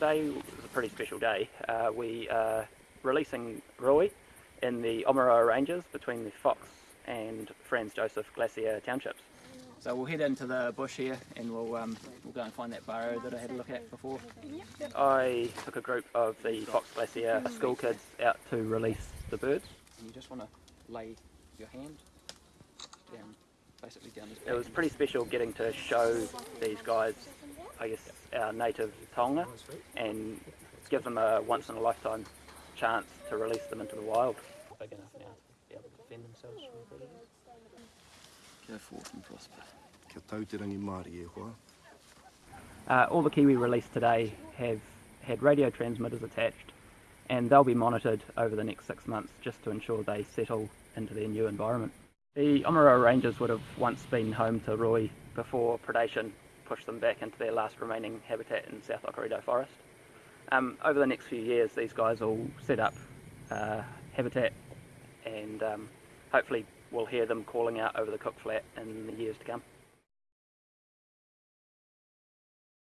today is a pretty special day. Uh, we are releasing Rowi in the Omoeroa Ranges between the Fox and Franz Josef Glacier townships. So we'll head into the bush here and we'll, um, we'll go and find that burrow that I had a look at before. I took a group of the Fox Glacier school kids out to release the birds. And you just want to lay your hand down, basically down his back. It was pretty special getting to show these guys, I guess, our native taonga and give them a once in a lifetime chance to release them into the wild. Big enough now to be able to defend themselves from predators. Go forth and prosper. Kia tauterangi Māori e hoa. Uh, all the kiwi released today have had radio transmitters attached and they'll be monitored over the next six months just to ensure they settle into their new environment. The Omoeroa Ranges would have once been home to rowi before predation pushed them back into their last remaining habitat in South Okarito Forest. Um, over the next few years these guys will set up uh, habitat and um, hopefully we'll hear them calling out over the Cook Flat in the years to come.